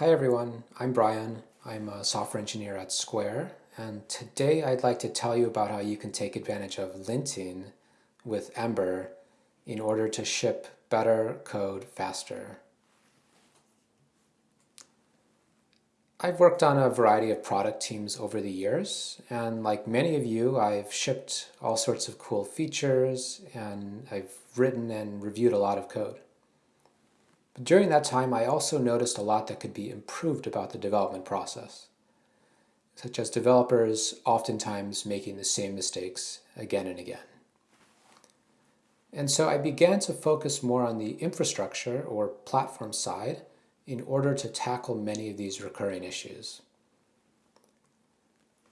Hi everyone, I'm Brian. I'm a software engineer at Square and today I'd like to tell you about how you can take advantage of linting with Ember in order to ship better code faster. I've worked on a variety of product teams over the years and like many of you I've shipped all sorts of cool features and I've written and reviewed a lot of code. During that time, I also noticed a lot that could be improved about the development process, such as developers oftentimes making the same mistakes again and again. And so I began to focus more on the infrastructure or platform side in order to tackle many of these recurring issues.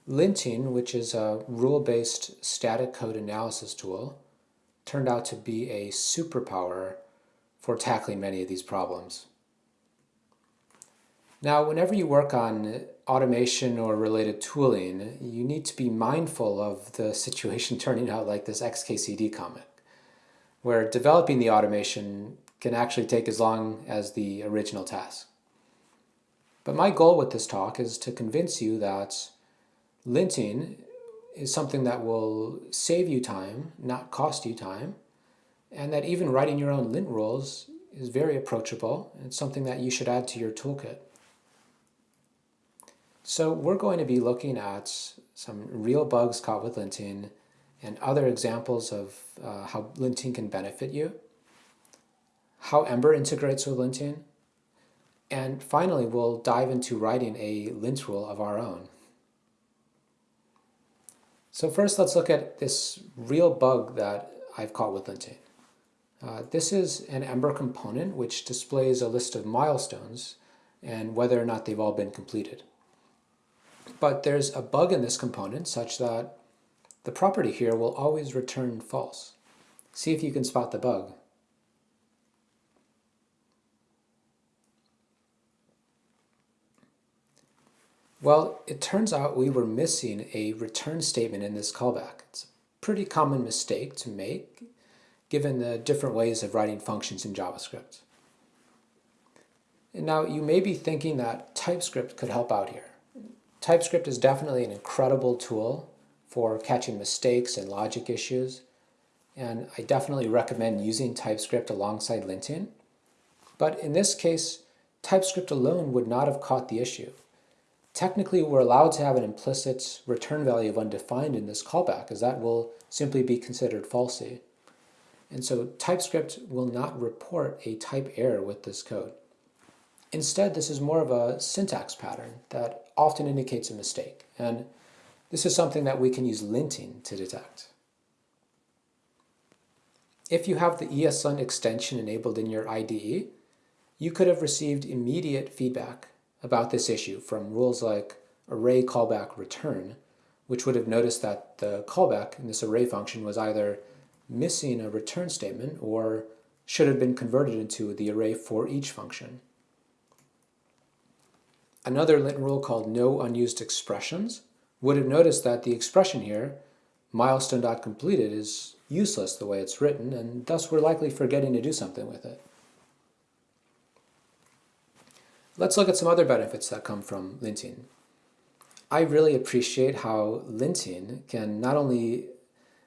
Linting, which is a rule-based static code analysis tool, turned out to be a superpower for tackling many of these problems. Now, whenever you work on automation or related tooling, you need to be mindful of the situation turning out like this XKCD comic, where developing the automation can actually take as long as the original task. But my goal with this talk is to convince you that linting is something that will save you time, not cost you time, and that even writing your own lint rules is very approachable. and something that you should add to your toolkit. So we're going to be looking at some real bugs caught with linting and other examples of uh, how linting can benefit you, how Ember integrates with linting, and finally we'll dive into writing a lint rule of our own. So first let's look at this real bug that I've caught with linting. Uh, this is an Ember component which displays a list of milestones and whether or not they've all been completed. But there's a bug in this component such that the property here will always return false. See if you can spot the bug. Well, it turns out we were missing a return statement in this callback. It's a pretty common mistake to make given the different ways of writing functions in JavaScript. And now you may be thinking that TypeScript could help out here. TypeScript is definitely an incredible tool for catching mistakes and logic issues, and I definitely recommend using TypeScript alongside linting. But in this case, TypeScript alone would not have caught the issue. Technically, we're allowed to have an implicit return value of undefined in this callback, as that will simply be considered falsy. And so TypeScript will not report a type error with this code. Instead, this is more of a syntax pattern that often indicates a mistake. And this is something that we can use linting to detect. If you have the ESLint extension enabled in your IDE, you could have received immediate feedback about this issue from rules like array callback return, which would have noticed that the callback in this array function was either missing a return statement or should have been converted into the array for each function. Another lint rule called no unused expressions would have noticed that the expression here, milestone.completed, is useless the way it's written, and thus we're likely forgetting to do something with it. Let's look at some other benefits that come from linting. I really appreciate how linting can not only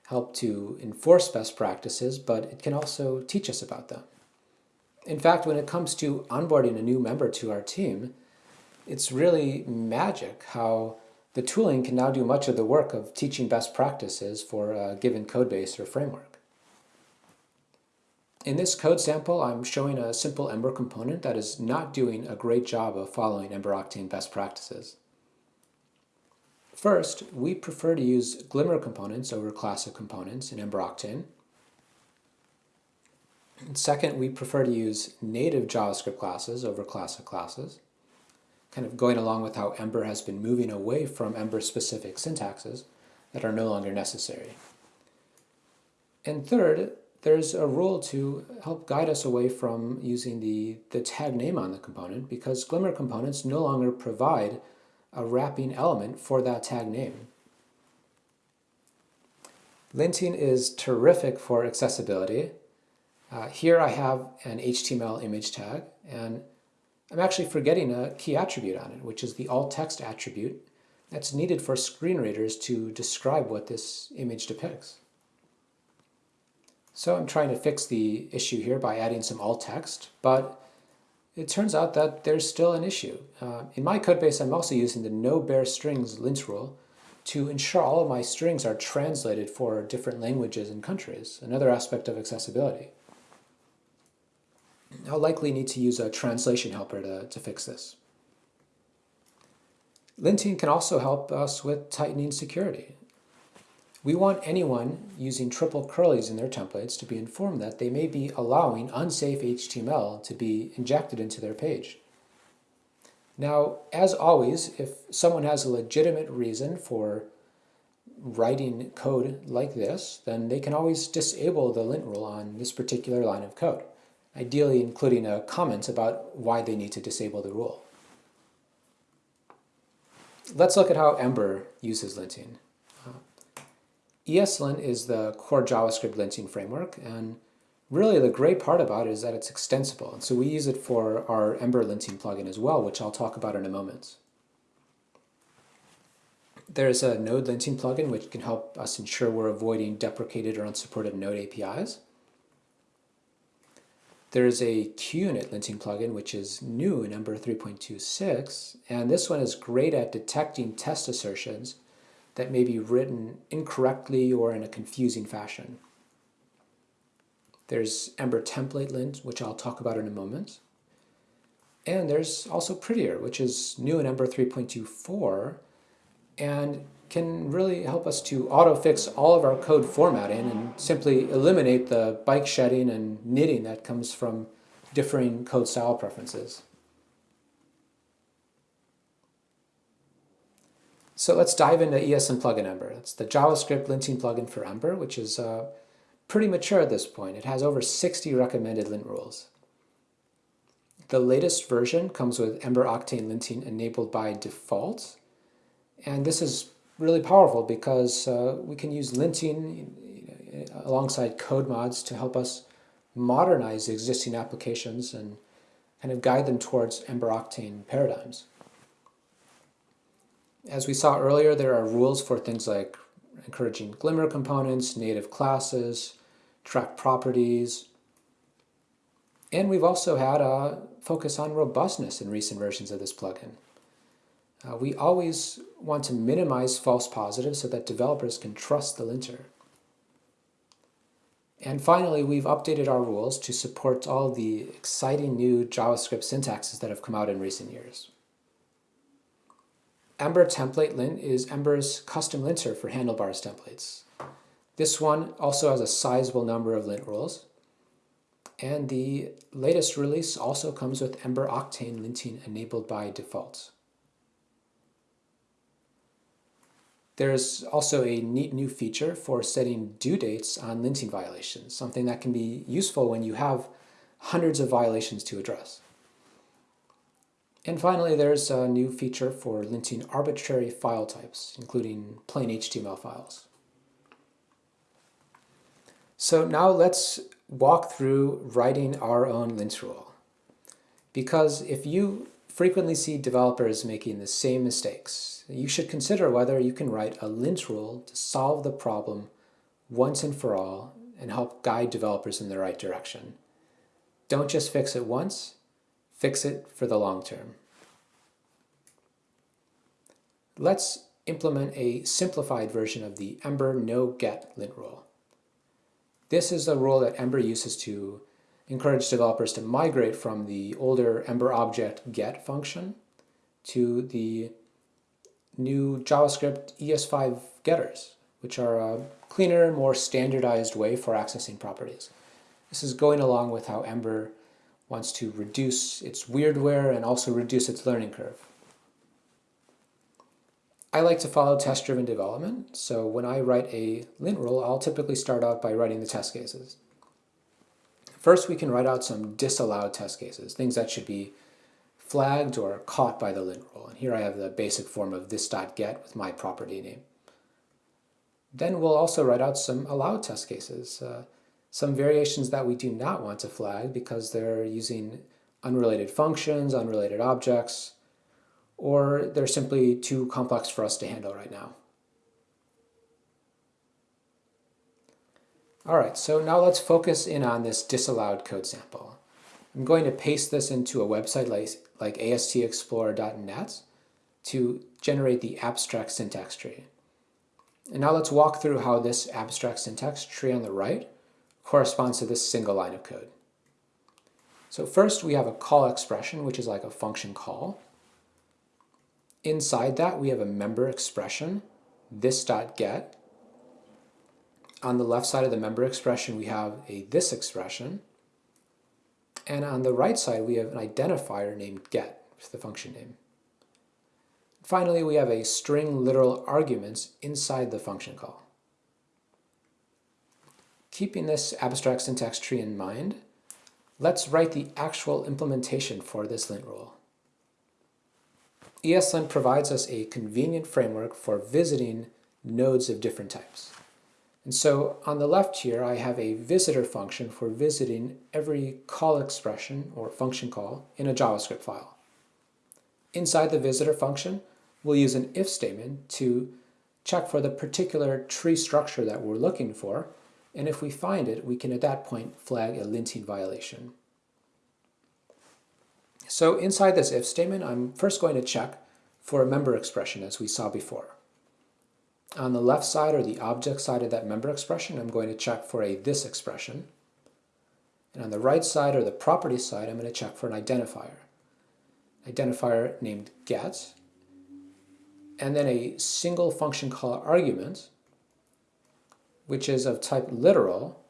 help to enforce best practices, but it can also teach us about them. In fact, when it comes to onboarding a new member to our team, it's really magic how the tooling can now do much of the work of teaching best practices for a given codebase or framework. In this code sample, I'm showing a simple Ember component that is not doing a great job of following Ember Octane best practices. First, we prefer to use Glimmer components over classic components in Ember Octane. And second, we prefer to use native JavaScript classes over classic classes, kind of going along with how Ember has been moving away from Ember-specific syntaxes that are no longer necessary. And third, there's a rule to help guide us away from using the, the tag name on the component because Glimmer components no longer provide a wrapping element for that tag name. Linting is terrific for accessibility. Uh, here I have an HTML image tag, and I'm actually forgetting a key attribute on it, which is the alt text attribute that's needed for screen readers to describe what this image depicts. So I'm trying to fix the issue here by adding some alt text, but it turns out that there's still an issue. Uh, in my codebase, I'm also using the no bare strings lint rule to ensure all of my strings are translated for different languages and countries, another aspect of accessibility. I'll likely need to use a translation helper to, to fix this. Linting can also help us with tightening security. We want anyone using triple curlies in their templates to be informed that they may be allowing unsafe HTML to be injected into their page. Now, as always, if someone has a legitimate reason for writing code like this, then they can always disable the lint rule on this particular line of code, ideally including a comment about why they need to disable the rule. Let's look at how Ember uses linting. ESLint is the core JavaScript linting framework, and really the great part about it is that it's extensible. And so we use it for our Ember linting plugin as well, which I'll talk about in a moment. There's a Node linting plugin which can help us ensure we're avoiding deprecated or unsupported Node APIs. There's a QUnit linting plugin which is new in Ember 3.26, and this one is great at detecting test assertions that may be written incorrectly or in a confusing fashion. There's Ember template lint, which I'll talk about in a moment. And there's also Prettier, which is new in Ember 3.24 and can really help us to auto-fix all of our code formatting and simply eliminate the bike shedding and nitting that comes from differing code style preferences. So let's dive into ESLint plugin Ember. It's the JavaScript linting plugin for Ember, which is uh, pretty mature at this point. It has over 60 recommended lint rules. The latest version comes with Ember Octane linting enabled by default. And this is really powerful because uh, we can use linting alongside code mods to help us modernize existing applications and kind of guide them towards Ember Octane paradigms. As we saw earlier, there are rules for things like encouraging Glimmer components, native classes, track properties, and we've also had a focus on robustness in recent versions of this plugin. Uh, we always want to minimize false positives so that developers can trust the linter. And finally, we've updated our rules to support all the exciting new JavaScript syntaxes that have come out in recent years. Ember template lint is Ember's custom linter for handlebars templates. This one also has a sizable number of lint rules. And the latest release also comes with Ember Octane linting enabled by default. There's also a neat new feature for setting due dates on linting violations, something that can be useful when you have hundreds of violations to address. And finally, there's a new feature for linting arbitrary file types, including plain HTML files. So now let's walk through writing our own lint rule. Because if you frequently see developers making the same mistakes, you should consider whether you can write a lint rule to solve the problem once and for all and help guide developers in the right direction. Don't just fix it once, Fix it for the long term. Let's implement a simplified version of the Ember no-get lint rule. This is a rule that Ember uses to encourage developers to migrate from the older Ember object get function to the new JavaScript ES5 getters, which are a cleaner, more standardized way for accessing properties. This is going along with how Ember wants to reduce its weirdware and also reduce its learning curve. I like to follow test-driven development, so when I write a lint rule, I'll typically start out by writing the test cases. First, we can write out some disallowed test cases, things that should be flagged or caught by the lint rule. And here I have the basic form of this.get with my property name. Then we'll also write out some allowed test cases. Uh, some variations that we do not want to flag because they're using unrelated functions, unrelated objects, or they're simply too complex for us to handle right now. All right, so now let's focus in on this disallowed code sample. I'm going to paste this into a website like, like astexplorer.net to generate the abstract syntax tree. And now let's walk through how this abstract syntax tree on the right corresponds to this single line of code. So first we have a call expression, which is like a function call. Inside that we have a member expression, this.get. On the left side of the member expression we have a this expression. And on the right side we have an identifier named get, which is the function name. Finally, we have a string literal arguments inside the function call. Keeping this abstract syntax tree in mind, let's write the actual implementation for this lint rule. ESLint provides us a convenient framework for visiting nodes of different types. And so on the left here, I have a visitor function for visiting every call expression or function call in a JavaScript file. Inside the visitor function, we'll use an if statement to check for the particular tree structure that we're looking for, and if we find it, we can at that point flag a linting violation. So inside this if statement, I'm first going to check for a member expression as we saw before. On the left side or the object side of that member expression, I'm going to check for a this expression. And on the right side or the property side, I'm going to check for an identifier. Identifier named get, and then a single function call argument, which is of type literal,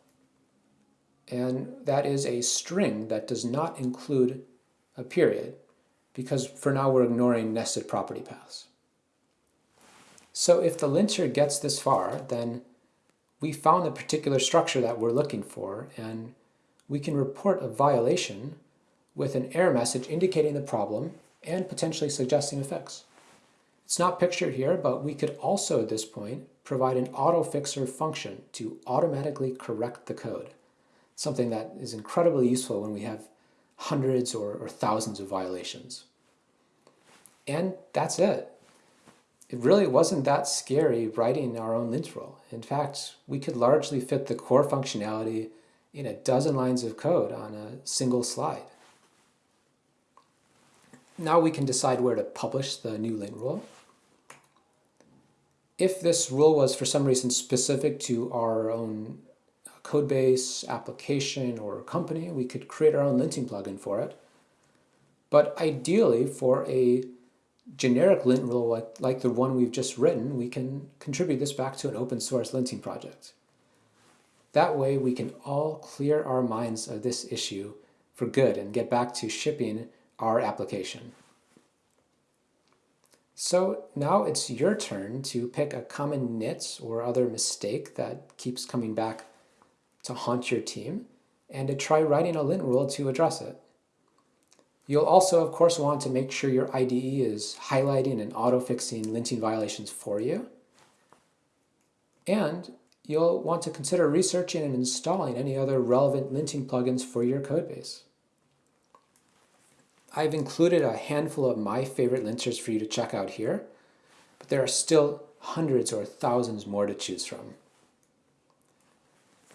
and that is a string that does not include a period, because for now we're ignoring nested property paths. So if the linter gets this far, then we found the particular structure that we're looking for, and we can report a violation with an error message indicating the problem and potentially suggesting effects. It's not pictured here, but we could also at this point provide an autofixer function to automatically correct the code. Something that is incredibly useful when we have hundreds or, or thousands of violations. And that's it. It really wasn't that scary writing our own lint rule. In fact, we could largely fit the core functionality in a dozen lines of code on a single slide. Now we can decide where to publish the new lint rule if this rule was for some reason specific to our own uh, code base, application, or company, we could create our own linting plugin for it. But ideally, for a generic lint rule like, like the one we've just written, we can contribute this back to an open source linting project. That way, we can all clear our minds of this issue for good and get back to shipping our application. So now it's your turn to pick a common nit or other mistake that keeps coming back to haunt your team and to try writing a lint rule to address it. You'll also, of course, want to make sure your IDE is highlighting and auto-fixing linting violations for you. And you'll want to consider researching and installing any other relevant linting plugins for your codebase. I've included a handful of my favorite linters for you to check out here, but there are still hundreds or thousands more to choose from.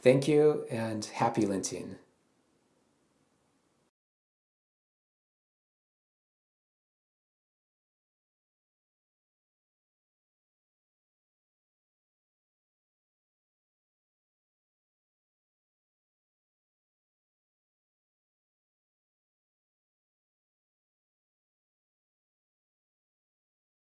Thank you and happy linting.